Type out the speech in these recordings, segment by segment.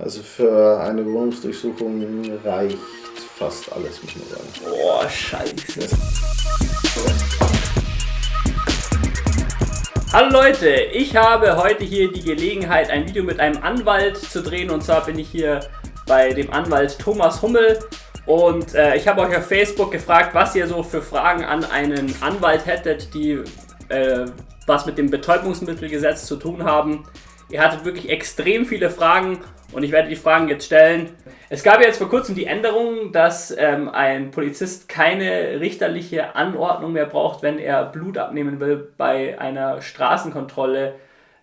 Also für eine Wohnungsdurchsuchung reicht fast alles, muss man sagen. Boah, scheiße. Hallo Leute, ich habe heute hier die Gelegenheit, ein Video mit einem Anwalt zu drehen. Und zwar bin ich hier bei dem Anwalt Thomas Hummel. Und äh, ich habe euch auf Facebook gefragt, was ihr so für Fragen an einen Anwalt hättet, die äh, was mit dem Betäubungsmittelgesetz zu tun haben. Ihr hattet wirklich extrem viele Fragen und ich werde die Fragen jetzt stellen. Es gab jetzt vor kurzem die Änderung, dass ähm, ein Polizist keine richterliche Anordnung mehr braucht, wenn er Blut abnehmen will bei einer Straßenkontrolle.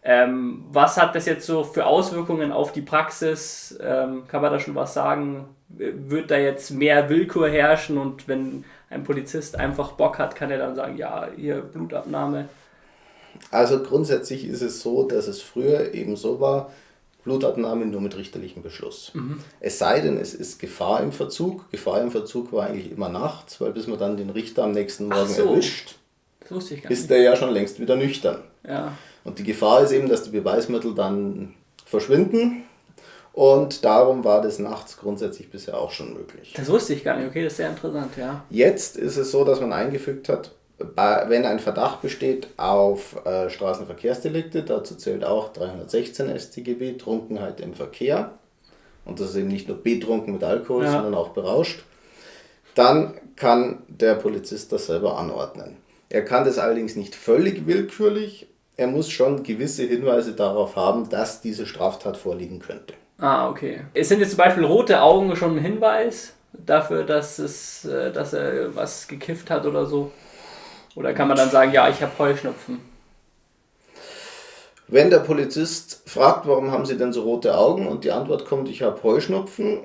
Ähm, was hat das jetzt so für Auswirkungen auf die Praxis? Ähm, kann man da schon was sagen? Wird da jetzt mehr Willkür herrschen und wenn ein Polizist einfach Bock hat, kann er dann sagen, ja, hier Blutabnahme? Also grundsätzlich ist es so, dass es früher eben so war, Blutabnahme nur mit richterlichem Beschluss. Mhm. Es sei denn, es ist Gefahr im Verzug. Gefahr im Verzug war eigentlich immer nachts, weil bis man dann den Richter am nächsten Morgen so. erwischt, ist der ja schon längst wieder nüchtern. Ja. Und die Gefahr ist eben, dass die Beweismittel dann verschwinden. Und darum war das nachts grundsätzlich bisher auch schon möglich. Das wusste ich gar nicht. Okay, das ist sehr interessant, ja. Jetzt ist es so, dass man eingefügt hat, wenn ein Verdacht besteht auf äh, Straßenverkehrsdelikte, dazu zählt auch 316 StGB, Trunkenheit im Verkehr, und das ist eben nicht nur betrunken mit Alkohol, ja. sondern auch berauscht, dann kann der Polizist das selber anordnen. Er kann das allerdings nicht völlig willkürlich, er muss schon gewisse Hinweise darauf haben, dass diese Straftat vorliegen könnte. Ah, okay. Es sind jetzt zum Beispiel rote Augen schon ein Hinweis dafür, dass, es, äh, dass er was gekifft hat oder so? Oder kann man dann sagen, ja, ich habe Heuschnupfen? Wenn der Polizist fragt, warum haben Sie denn so rote Augen und die Antwort kommt, ich habe Heuschnupfen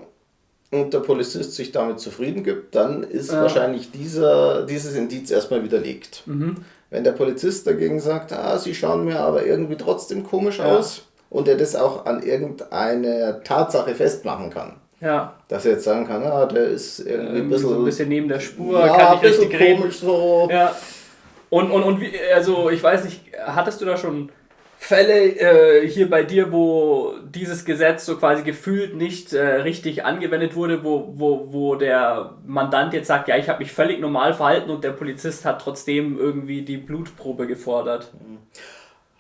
und der Polizist sich damit zufrieden gibt, dann ist ja. wahrscheinlich dieser, dieses Indiz erstmal widerlegt. Mhm. Wenn der Polizist dagegen sagt, ah, Sie schauen mir aber irgendwie trotzdem komisch ja. aus und er das auch an irgendeine Tatsache festmachen kann, ja. Dass er jetzt sagen kann, ah, der ist irgendwie ein bisschen, so ein bisschen neben der Spur, ja, kann nicht richtig reden. So. Ja. Und, und, und wie, also ich weiß nicht, hattest du da schon Fälle äh, hier bei dir, wo dieses Gesetz so quasi gefühlt nicht äh, richtig angewendet wurde, wo, wo, wo der Mandant jetzt sagt, ja, ich habe mich völlig normal verhalten und der Polizist hat trotzdem irgendwie die Blutprobe gefordert?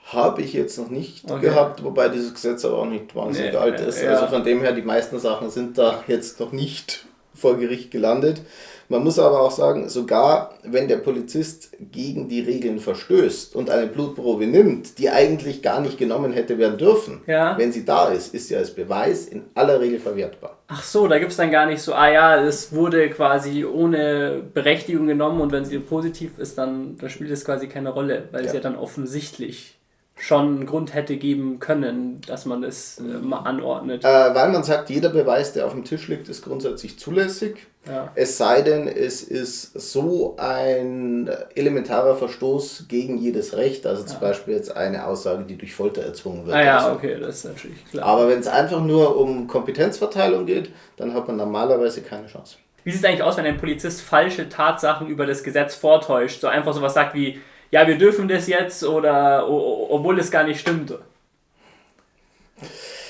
Habe ich jetzt noch nicht okay. gehabt, wobei dieses Gesetz aber auch nicht wahnsinnig nee, alt ist. Ja. Also von dem her, die meisten Sachen sind da jetzt noch nicht vor Gericht gelandet. Man muss aber auch sagen, sogar wenn der Polizist gegen die Regeln verstößt und eine Blutprobe nimmt, die eigentlich gar nicht genommen hätte werden dürfen, ja. wenn sie da ist, ist sie als Beweis in aller Regel verwertbar. Ach so, da gibt es dann gar nicht so, ah ja, es wurde quasi ohne Berechtigung genommen und wenn sie positiv ist, dann, dann spielt es quasi keine Rolle, weil ja. es ja dann offensichtlich schon einen Grund hätte geben können, dass man es äh, mal anordnet. Äh, weil man sagt, jeder Beweis, der auf dem Tisch liegt, ist grundsätzlich zulässig. Ja. Es sei denn, es ist so ein elementarer Verstoß gegen jedes Recht, also zum ja. Beispiel jetzt eine Aussage, die durch Folter erzwungen wird. Ah ja, so. okay, das ist natürlich klar. Aber wenn es einfach nur um Kompetenzverteilung geht, dann hat man normalerweise keine Chance. Wie sieht es eigentlich aus, wenn ein Polizist falsche Tatsachen über das Gesetz vortäuscht? So einfach sowas sagt wie, ja, wir dürfen das jetzt oder obwohl es gar nicht stimmt.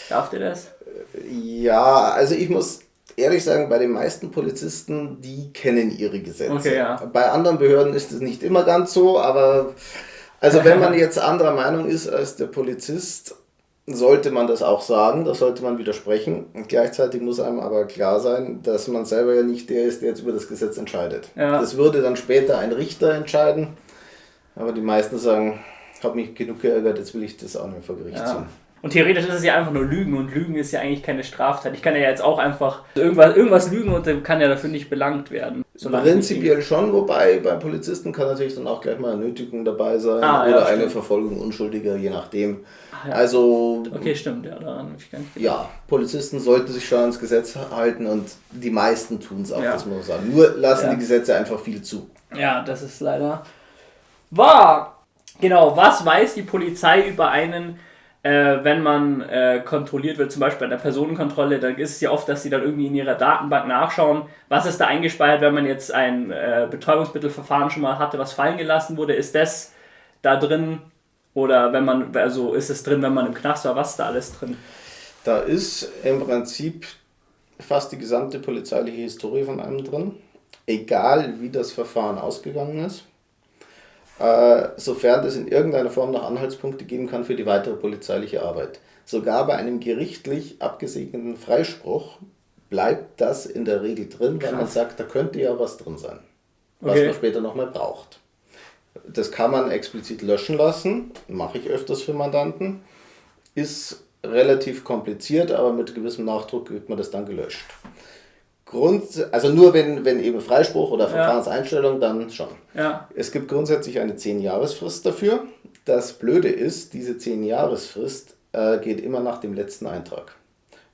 Darf der das? Ja, also ich muss ehrlich sagen, bei den meisten Polizisten, die kennen ihre Gesetze. Okay, ja. Bei anderen Behörden ist es nicht immer ganz so, aber also wenn man jetzt anderer Meinung ist als der Polizist, sollte man das auch sagen, das sollte man widersprechen. Und gleichzeitig muss einem aber klar sein, dass man selber ja nicht der ist, der jetzt über das Gesetz entscheidet. Ja. Das würde dann später ein Richter entscheiden. Aber die meisten sagen, ich habe mich genug geärgert, jetzt will ich das auch nicht vor Gericht ja. ziehen. Und theoretisch ist es ja einfach nur Lügen und Lügen ist ja eigentlich keine Straftat. Ich kann ja jetzt auch einfach irgendwas, irgendwas lügen und dann kann ja dafür nicht belangt werden. Prinzipiell schon, wobei beim Polizisten kann natürlich dann auch gleich mal eine Nötigung dabei sein ah, oder ja, eine Verfolgung Unschuldiger, je nachdem. Ach, ja. Also. Okay, stimmt, ja, daran ich gar nicht Ja, Polizisten sollten sich schon ans Gesetz halten und die meisten tun es auch, ja. das muss man sagen. Nur lassen die Gesetze einfach viel zu. Ja, das ist leider wahr. Genau, was weiß die Polizei über einen, äh, wenn man äh, kontrolliert wird, zum Beispiel bei der Personenkontrolle, dann ist es ja oft, dass sie dann irgendwie in ihrer Datenbank nachschauen, was ist da eingespeichert, wenn man jetzt ein äh, Betäubungsmittelverfahren schon mal hatte, was fallen gelassen wurde, ist das da drin oder wenn man, also ist es drin, wenn man im Knast war, was ist da alles drin? Da ist im Prinzip fast die gesamte polizeiliche Historie von einem drin, egal wie das Verfahren ausgegangen ist, sofern es in irgendeiner Form noch Anhaltspunkte geben kann für die weitere polizeiliche Arbeit. Sogar bei einem gerichtlich abgesegneten Freispruch bleibt das in der Regel drin, weil man sagt, da könnte ja was drin sein, was Okay. man später nochmal braucht. Das kann man explizit löschen lassen, mache ich öfters für Mandanten. Ist relativ kompliziert, aber mit gewissem Nachdruck wird man das dann gelöscht. Grund, also nur wenn, wenn eben Freispruch oder Verfahrenseinstellung, dann schon. Ja. Es gibt grundsätzlich eine 10-Jahresfrist dafür. Das Blöde ist, diese 10-Jahresfrist äh, geht immer nach dem letzten Eintrag.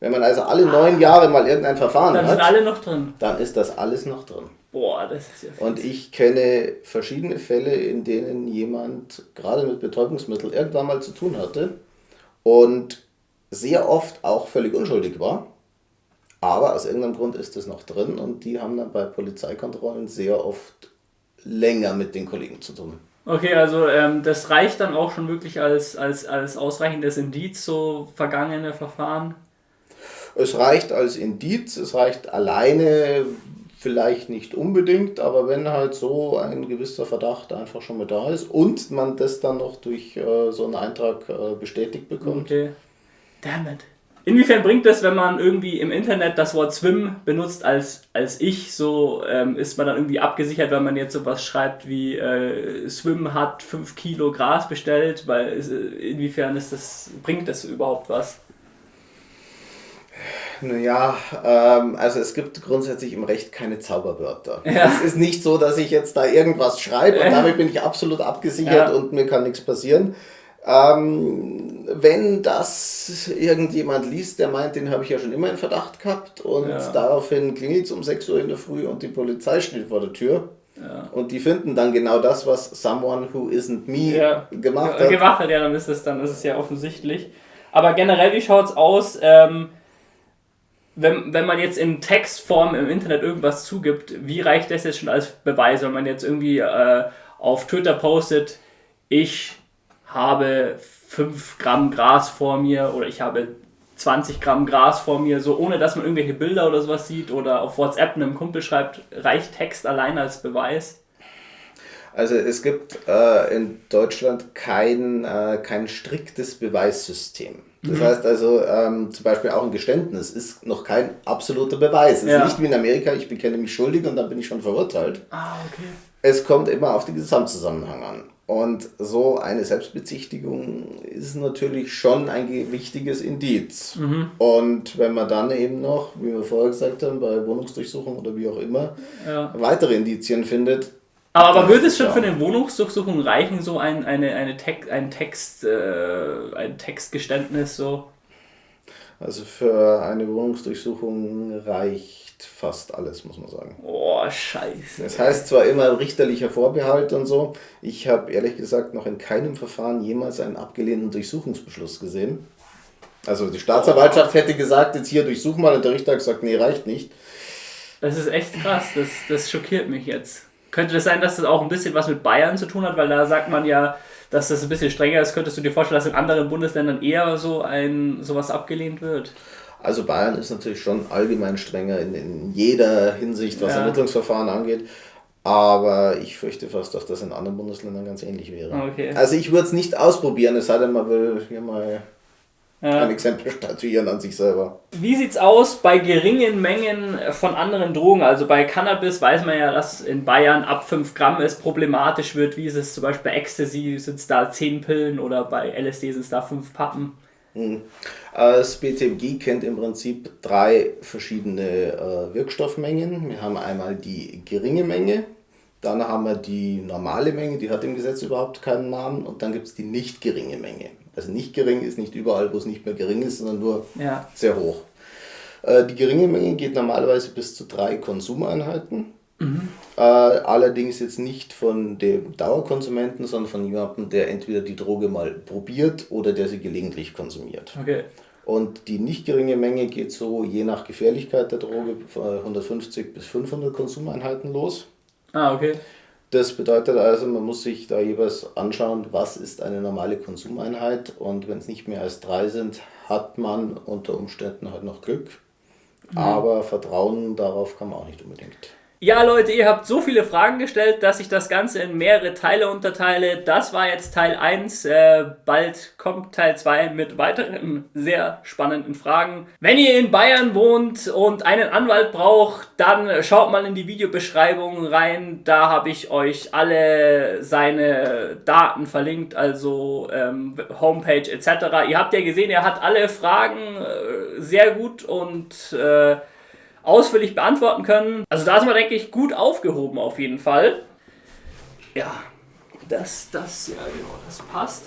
Wenn man also alle neun Jahre mal irgendein Verfahren Dann sind hat, alle noch drin. dann ist das alles noch drin. Boah, das ist ja. Und ich kenne verschiedene Fälle, in denen jemand gerade mit Betäubungsmitteln irgendwann mal zu tun hatte und sehr oft auch völlig unschuldig war. Aber aus irgendeinem Grund ist es noch drin und die haben dann bei Polizeikontrollen sehr oft länger mit den Kollegen zu tun. Okay, also ähm, das reicht dann auch schon wirklich als, als, als ausreichendes Indiz, so vergangene Verfahren. Es reicht als Indiz, es reicht alleine vielleicht nicht unbedingt, aber wenn halt so ein gewisser Verdacht einfach schon mit da ist und man das dann noch durch äh, so einen Eintrag äh, bestätigt bekommt, Okay. Damn it. Inwiefern bringt das, wenn man irgendwie im Internet das Wort Swim benutzt als, als ich, so ähm, ist man dann irgendwie abgesichert, wenn man jetzt sowas schreibt wie äh, Swim hat 5 Kilo Gras bestellt, weil äh, inwiefern ist das, bringt das überhaupt was? Naja, ähm, also es gibt grundsätzlich im Recht keine Zauberwörter. Ja. Es ist nicht so, dass ich jetzt da irgendwas schreibe und damit bin ich absolut abgesichert Ja. und mir kann nichts passieren. Ähm, wenn das irgendjemand liest, der meint, den habe ich ja schon immer in Verdacht gehabt und Ja. daraufhin klingelt es um 6 Uhr in der Früh und die Polizei steht vor der Tür Ja. und die finden dann genau das, was someone who isn't me Ja. gemacht hat. Gemacht hat, ja, dann ist es dann, ist es ja offensichtlich. Aber generell, wie schaut's aus, ähm, wenn, wenn man jetzt in Textform im Internet irgendwas zugibt, wie reicht das jetzt schon als Beweis, wenn man jetzt irgendwie äh, auf Twitter postet, ich habe 5 Gramm Gras vor mir oder ich habe 20 Gramm Gras vor mir, so ohne dass man irgendwelche Bilder oder sowas sieht oder auf WhatsApp einem Kumpel schreibt, reicht Text allein als Beweis? Also es gibt äh, in Deutschland kein, äh, kein striktes Beweissystem. Das heißt also, ähm, zum Beispiel auch ein Geständnis ist noch kein absoluter Beweis. Es Ja. ist nicht wie in Amerika, ich bekenne mich schuldig und dann bin ich schon verurteilt. Ah, okay. Es kommt immer auf den Gesamtzusammenhang an. Und so eine Selbstbezichtigung ist natürlich schon ein ge- wichtiges Indiz. Und wenn man dann eben noch, wie wir vorher gesagt haben, bei Wohnungsdurchsuchung oder wie auch immer, Ja. weitere Indizien findet, Aber, aber würde es schon für eine Wohnungsdurchsuchung reichen, so ein, eine, eine Text, ein, Text, äh, ein Textgeständnis so? Also für eine Wohnungsdurchsuchung reicht fast alles, muss man sagen. Oh, scheiße. Das heißt zwar immer richterlicher Vorbehalt und so, ich habe ehrlich gesagt noch in keinem Verfahren jemals einen abgelehnten Durchsuchungsbeschluss gesehen. Also die Staatsanwaltschaft hätte gesagt, jetzt hier durchsuch mal und der Richter hat gesagt, nee, reicht nicht. Das ist echt krass, das, das schockiert mich jetzt. Könnte das sein, dass das auch ein bisschen was mit Bayern zu tun hat, weil da sagt man ja, dass das ein bisschen strenger ist. Könntest du dir vorstellen, dass in anderen Bundesländern eher so ein sowas abgelehnt wird? Also Bayern ist natürlich schon allgemein strenger in, in jeder Hinsicht, was Ja. Ermittlungsverfahren angeht. Aber ich fürchte fast, dass das in anderen Bundesländern ganz ähnlich wäre. Okay. Also ich würde es nicht ausprobieren, es sei denn, man will hier mal Ja. ein Exempel statuieren an sich selber. Wie sieht's aus bei geringen Mengen von anderen Drogen? Also bei Cannabis weiß man ja, dass in Bayern ab 5 Gramm es problematisch wird. Wie ist es zum Beispiel bei Ecstasy? Sind es da 10 Pillen oder bei LSD sind es da 5 Pappen? Das BTMG kennt im Prinzip drei verschiedene äh, Wirkstoffmengen. Wir haben einmal die geringe Menge, dann haben wir die normale Menge, die hat im Gesetz überhaupt keinen Namen, und dann gibt es die nicht geringe Menge. Also nicht gering ist nicht überall, wo es nicht mehr gering ist, sondern nur Ja. sehr hoch. Äh, Die geringe Menge geht normalerweise bis zu drei Konsumeinheiten. Äh, allerdings jetzt nicht von dem Dauerkonsumenten, sondern von jemandem, der entweder die Droge mal probiert oder der sie gelegentlich konsumiert. Okay. Und die nicht geringe Menge geht so je nach Gefährlichkeit der Droge von 150 bis 500 Konsumeinheiten los. Ah, okay. Das bedeutet also, man muss sich da jeweils anschauen, was ist eine normale Konsumeinheit und wenn es nicht mehr als drei sind, hat man unter Umständen halt noch Glück. Mhm. Aber Vertrauen darauf kann man auch nicht unbedingt. Ja, Leute, ihr habt so viele Fragen gestellt, dass ich das Ganze in mehrere Teile unterteile. Das war jetzt Teil 1. Äh, bald kommt Teil 2 mit weiteren sehr spannenden Fragen. Wenn ihr in Bayern wohnt und einen Anwalt braucht, dann schaut mal in die Videobeschreibung rein. Da habe ich euch alle seine Daten verlinkt, also ähm, Homepage etc. Ihr habt ja gesehen, er hat alle Fragen äh, sehr gut und... Äh, ausführlich beantworten können. Also da sind wir, denke ich, gut aufgehoben auf jeden Fall. Ja, das, das, ja genau, das passt.